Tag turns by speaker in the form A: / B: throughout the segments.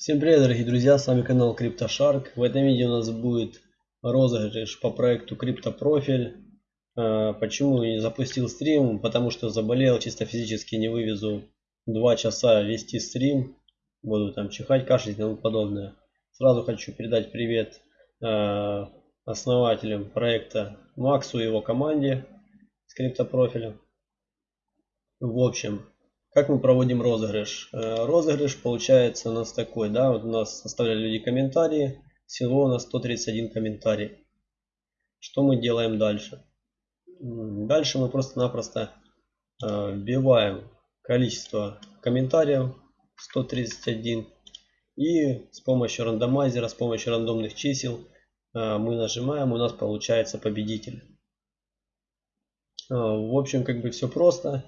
A: Всем привет, дорогие друзья, с вами канал CryptoShark. В этом видео у нас будет розыгрыш по проекту CryptoProfile. А, почему я не запустил стрим? Потому что заболел, чисто физически не вывезу 2 часа вести стрим. Буду там чихать, кашлять и тому подобное. Сразу хочу передать привет а, основателям проекта Максу и его команде с CryptoProfile. В общем, как мы проводим розыгрыш? Э, розыгрыш получается у нас такой, да, вот у нас оставляли люди комментарии, всего у нас 131 комментарий. Что мы делаем дальше? Дальше мы просто-напросто э, вбиваем количество комментариев 131 и с помощью рандомайзера, с помощью рандомных чисел э, мы нажимаем, у нас получается победитель. В общем, как бы все просто.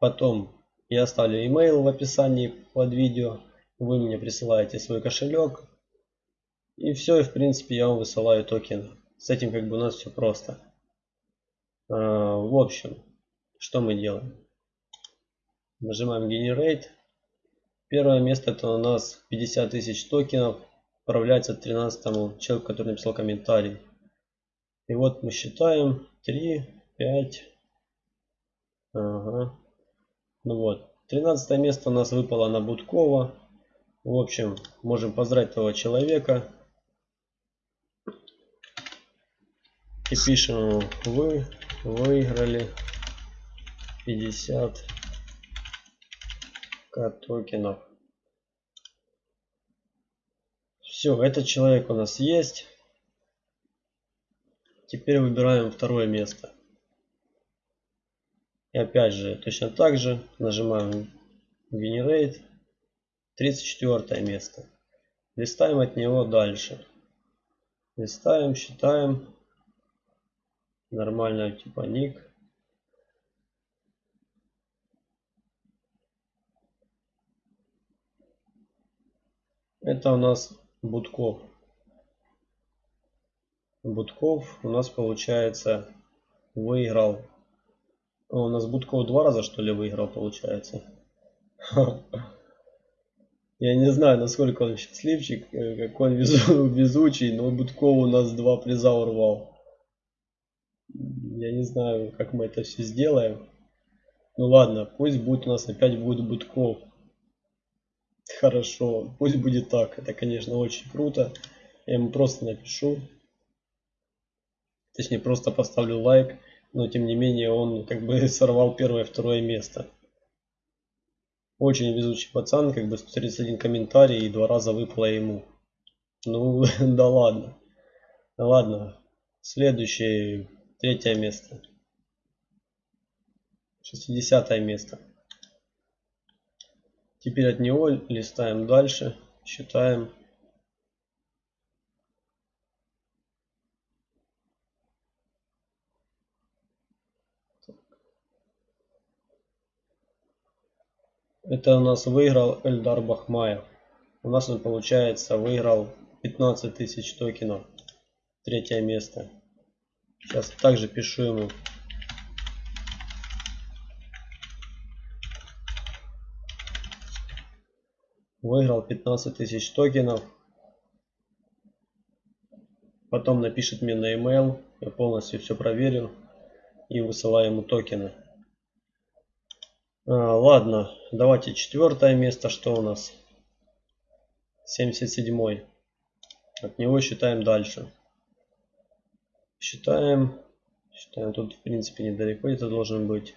A: Потом я оставлю email в описании под видео. Вы мне присылаете свой кошелек. И все, и в принципе я вам высылаю токен. С этим как бы у нас все просто. А, в общем, что мы делаем? Нажимаем Generate. Первое место это у нас 50 тысяч токенов. Отправляется 13 человеку, который написал комментарий. И вот мы считаем 3, 5. Ага. Ну вот. 13 место у нас выпало на Будкова. В общем, можем поздравить того человека. И пишем, вы выиграли 50 к токенов. Все, этот человек у нас есть. Теперь выбираем второе место. И опять же, точно так же нажимаем Generate. 34 место. Листаем от него дальше. Листаем, считаем. Нормально, типа ник. Это у нас Будков. Будков у нас получается выиграл у нас Будков два раза что ли выиграл получается. Я не знаю, насколько он счастливчик, э, какой он везу, везучий, но Будков у нас два приза урвал. Я не знаю, как мы это все сделаем. Ну ладно, пусть будет у нас опять будет Будков. Хорошо, пусть будет так. Это, конечно, очень круто. Я ему просто напишу. Точнее, просто поставлю лайк но тем не менее он как бы сорвал первое второе место. Очень везучий пацан, как бы 131 комментарий и два раза выпало ему. Ну, да ладно. Ладно. Следующее, третье место. 60 место. Теперь от него листаем дальше, считаем. Это у нас выиграл Эльдар Бахмаев. У нас он получается выиграл 15 тысяч токенов. Третье место. Сейчас также пишу ему. Выиграл 15 тысяч токенов. Потом напишет мне на email. Я полностью все проверю. И высылаю ему токены. А, ладно, давайте четвертое место, что у нас? 77. От него считаем дальше. Считаем. Считаем, тут в принципе недалеко это должен быть.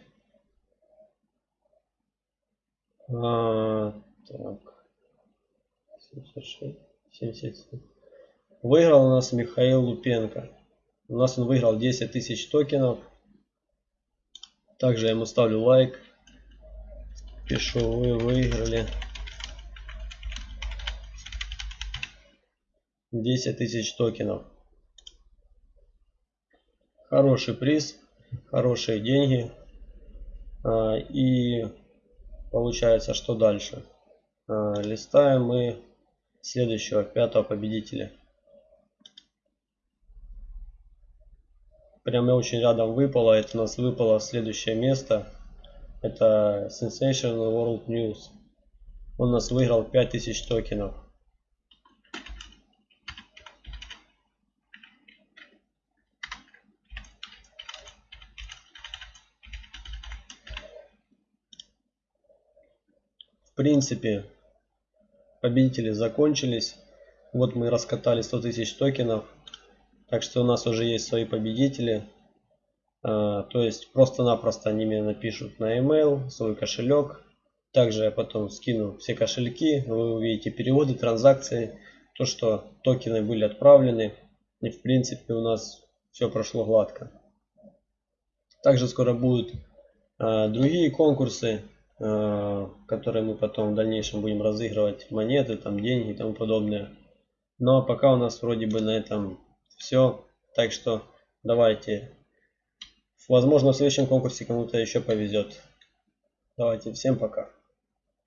A: А, так. 76, 77. Выиграл у нас Михаил Лупенко. У нас он выиграл 10 тысяч токенов. Также я ему ставлю лайк пишу, вы выиграли 10 тысяч токенов. Хороший приз, хорошие деньги. А, и получается, что дальше? А, листаем мы следующего, пятого победителя. Прямо очень рядом выпало. Это у нас выпало следующее место. Это Sensational World News. Он у нас выиграл 5000 токенов. В принципе, победители закончились. Вот мы раскатали 100 тысяч токенов. Так что у нас уже есть свои победители. А, то есть просто-напросто они мне напишут на email свой кошелек. Также я потом скину все кошельки. Вы увидите переводы, транзакции. То, что токены были отправлены. И в принципе у нас все прошло гладко. Также скоро будут э, другие конкурсы, э, которые мы потом в дальнейшем будем разыгрывать монеты, там деньги и тому подобное. Но ну, а пока у нас вроде бы на этом все. Так что давайте. Возможно в следующем конкурсе кому-то еще повезет. Давайте, всем пока.